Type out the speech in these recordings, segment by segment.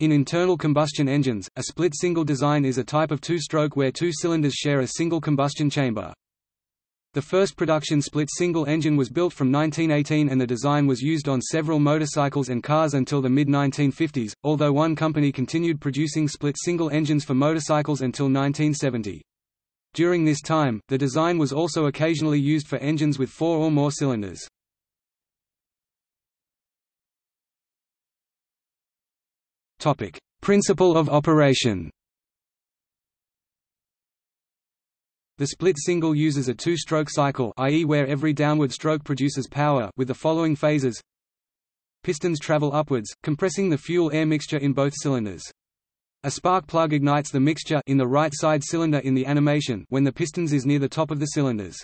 In internal combustion engines, a split-single design is a type of two-stroke where two cylinders share a single combustion chamber. The first production split-single engine was built from 1918 and the design was used on several motorcycles and cars until the mid-1950s, although one company continued producing split-single engines for motorcycles until 1970. During this time, the design was also occasionally used for engines with four or more cylinders. Topic: Principle of operation. The split single uses a two-stroke cycle i.e. where every downward stroke produces power with the following phases. Pistons travel upwards, compressing the fuel-air mixture in both cylinders. A spark plug ignites the mixture in the right side cylinder in the animation when the pistons is near the top of the cylinders.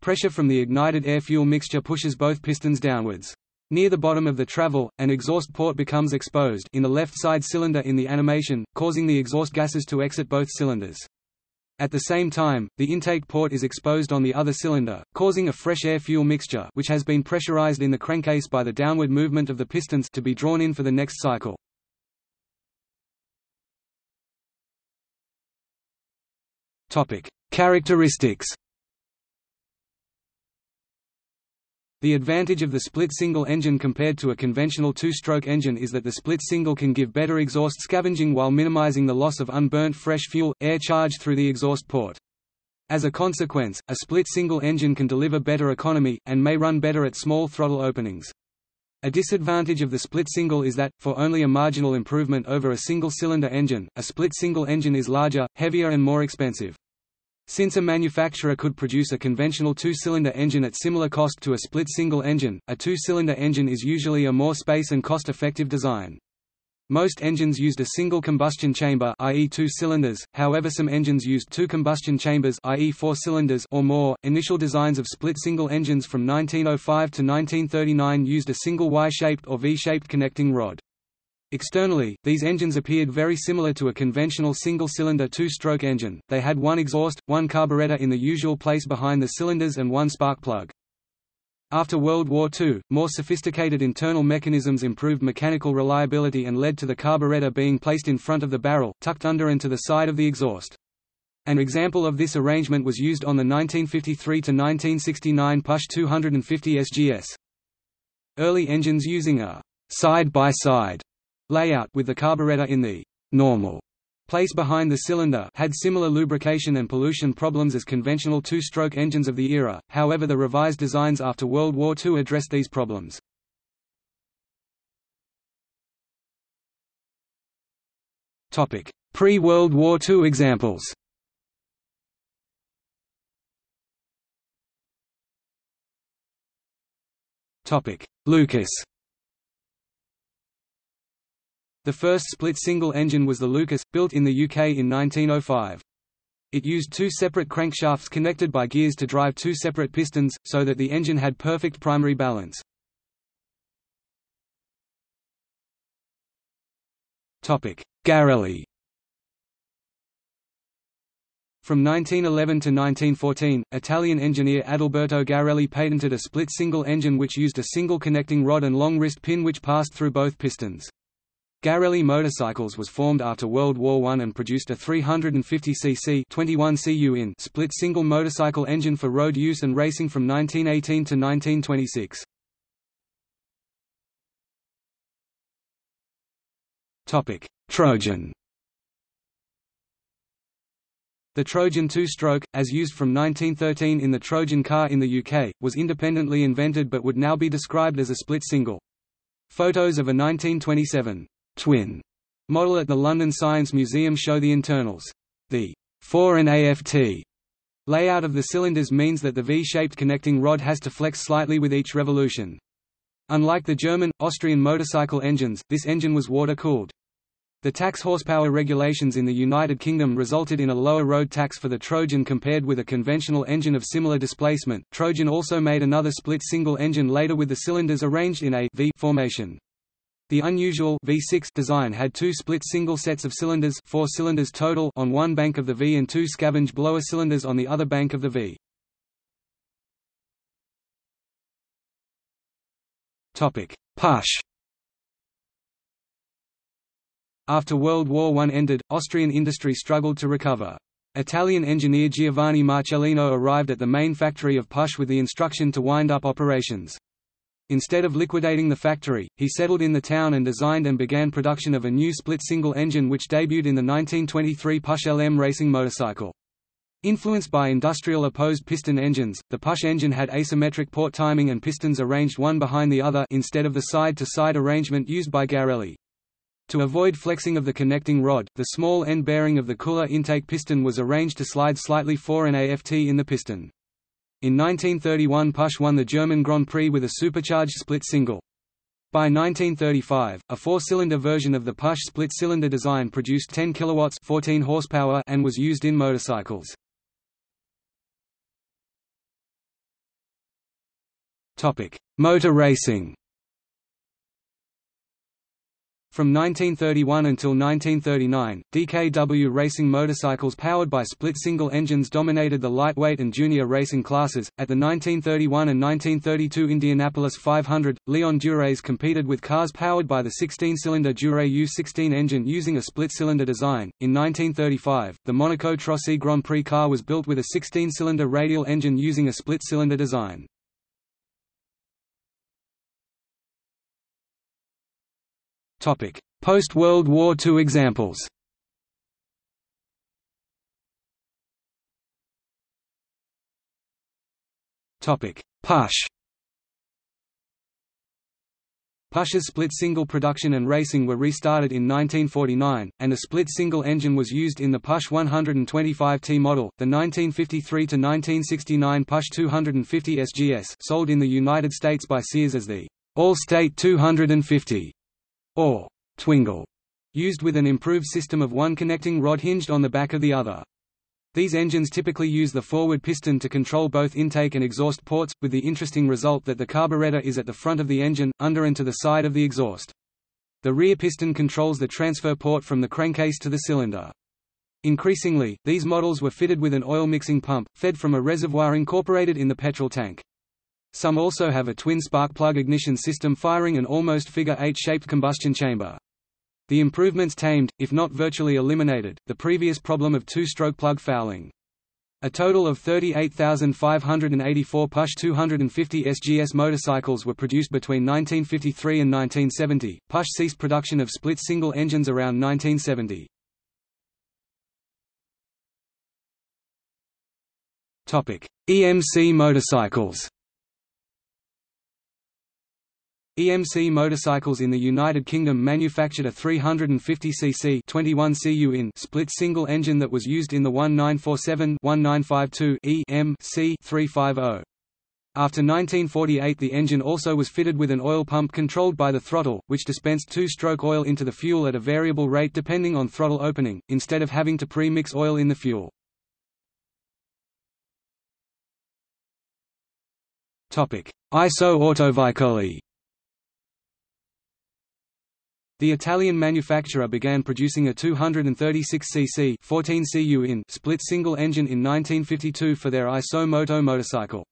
Pressure from the ignited air-fuel mixture pushes both pistons downwards. Near the bottom of the travel, an exhaust port becomes exposed in the left side cylinder in the animation, causing the exhaust gases to exit both cylinders. At the same time, the intake port is exposed on the other cylinder, causing a fresh air-fuel mixture which has been pressurized in the crankcase by the downward movement of the pistons to be drawn in for the next cycle. Characteristics The advantage of the split-single engine compared to a conventional two-stroke engine is that the split-single can give better exhaust scavenging while minimizing the loss of unburnt fresh fuel, air charge through the exhaust port. As a consequence, a split-single engine can deliver better economy, and may run better at small throttle openings. A disadvantage of the split-single is that, for only a marginal improvement over a single-cylinder engine, a split-single engine is larger, heavier and more expensive. Since a manufacturer could produce a conventional two-cylinder engine at similar cost to a split single engine, a two-cylinder engine is usually a more space and cost-effective design. Most engines used a single combustion chamber i.e. two cylinders, however some engines used two combustion chambers i.e. four cylinders or more. Initial designs of split single engines from 1905 to 1939 used a single Y-shaped or V-shaped connecting rod. Externally, these engines appeared very similar to a conventional single-cylinder two-stroke engine, they had one exhaust, one carburetor in the usual place behind the cylinders and one spark plug. After World War II, more sophisticated internal mechanisms improved mechanical reliability and led to the carburetor being placed in front of the barrel, tucked under and to the side of the exhaust. An example of this arrangement was used on the 1953–1969 Puch 250 SGS. Early engines using a side-by-side -side layout with the carburetor in the normal place behind the cylinder had similar lubrication and pollution problems as conventional two-stroke engines of the era, however the revised designs after World War II addressed these problems. Pre-World War II examples. Lucas the first split single-engine was the Lucas, built in the UK in 1905. It used two separate crankshafts connected by gears to drive two separate pistons, so that the engine had perfect primary balance. Garelli From 1911 to 1914, Italian engineer Adalberto Garelli patented a split single engine which used a single connecting rod and long wrist pin which passed through both pistons. Garelli Motorcycles was formed after World War I and produced a 350cc 21 cu in split single motorcycle engine for road use and racing from 1918 to 1926. Topic: Trojan. The Trojan two-stroke, as used from 1913 in the Trojan car in the UK, was independently invented but would now be described as a split single. Photos of a 1927 twin model at the London Science Museum show the internals. The 4 and AFT layout of the cylinders means that the V-shaped connecting rod has to flex slightly with each revolution. Unlike the German, Austrian motorcycle engines, this engine was water-cooled. The tax horsepower regulations in the United Kingdom resulted in a lower road tax for the Trojan compared with a conventional engine of similar displacement. Trojan also made another split single engine later with the cylinders arranged in a V formation. The unusual V6 design had two split single sets of cylinders four cylinders total on one bank of the V and two scavenge blower cylinders on the other bank of the V. Puch After World War I ended, Austrian industry struggled to recover. Italian engineer Giovanni Marcellino arrived at the main factory of Puch with the instruction to wind up operations. Instead of liquidating the factory, he settled in the town and designed and began production of a new split single engine which debuted in the 1923 Puch LM racing motorcycle. Influenced by industrial opposed piston engines, the Puch engine had asymmetric port timing and pistons arranged one behind the other instead of the side-to-side -side arrangement used by Garelli. To avoid flexing of the connecting rod, the small end bearing of the cooler intake piston was arranged to slide slightly fore an AFT in the piston. In 1931 Puch won the German Grand Prix with a supercharged split single. By 1935, a four-cylinder version of the Puch split-cylinder design produced 10 kilowatts 14 horsepower and was used in motorcycles. Topic: Motor racing. From 1931 until 1939, DKW racing motorcycles powered by split single engines dominated the lightweight and junior racing classes. At the 1931 and 1932 Indianapolis 500, Leon Durays competed with cars powered by the 16-cylinder Duray U16 engine using a split-cylinder design. In 1935, the Monaco Trossi Grand Prix car was built with a 16-cylinder radial engine using a split-cylinder design. Post-World War II examples. Puch Puch's split single production and racing were restarted in 1949, and a split single engine was used in the Puch 125T model. The 1953 to 1969 Puch 250 SGS, sold in the United States by Sears as the Allstate 250, or twingle, used with an improved system of one connecting rod hinged on the back of the other. These engines typically use the forward piston to control both intake and exhaust ports, with the interesting result that the carburetor is at the front of the engine, under and to the side of the exhaust. The rear piston controls the transfer port from the crankcase to the cylinder. Increasingly, these models were fitted with an oil mixing pump, fed from a reservoir incorporated in the petrol tank. Some also have a twin spark plug ignition system firing an almost figure-eight-shaped combustion chamber. The improvements tamed, if not virtually eliminated, the previous problem of two-stroke plug fouling. A total of 38,584 Puch 250 SGS motorcycles were produced between 1953 and 1970. Puch ceased production of split single engines around 1970. Topic: EMC motorcycles. EMC motorcycles in the United Kingdom manufactured a 350cc 21 cu in split single engine that was used in the 1947-1952 EM C350. After 1948 the engine also was fitted with an oil pump controlled by the throttle, which dispensed two-stroke oil into the fuel at a variable rate depending on throttle opening, instead of having to pre-mix oil in the fuel. ISO Autoveicoli the Italian manufacturer began producing a 236cc 14 cu in split single engine in 1952 for their ISO Moto motorcycle.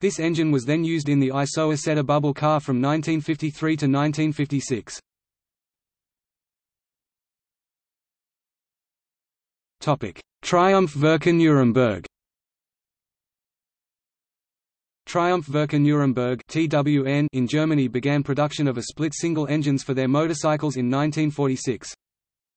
This engine was then used in the ISO Isetta bubble car from 1953 to 1956. Triumph Werke Nuremberg Triumph Werke Nuremberg in Germany began production of a split single engines for their motorcycles in 1946.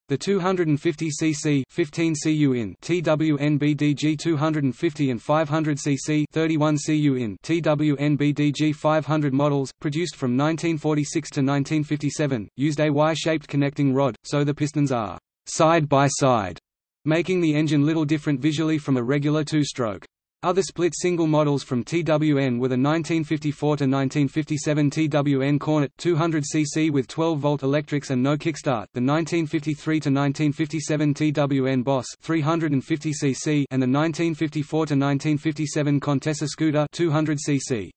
The 250 cc 15 cu in TWN BDG 250 and 500 cc 31 cu in TWN BDG 500 models, produced from 1946 to 1957, used a Y-shaped connecting rod, so the pistons are side by side, making the engine little different visually from a regular two-stroke. Other split single models from TWN were the 1954–1957 TWN Cornet 200cc with 12-volt electrics and no kickstart, the 1953–1957 TWN Boss 350cc and the 1954–1957 Contessa Scooter 200cc.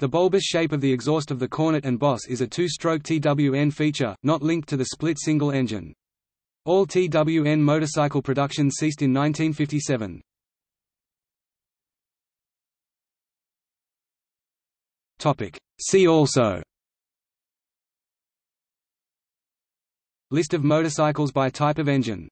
The bulbous shape of the exhaust of the Cornet and Boss is a two-stroke TWN feature, not linked to the split single engine. All TWN motorcycle production ceased in 1957. Topic. See also List of motorcycles by type of engine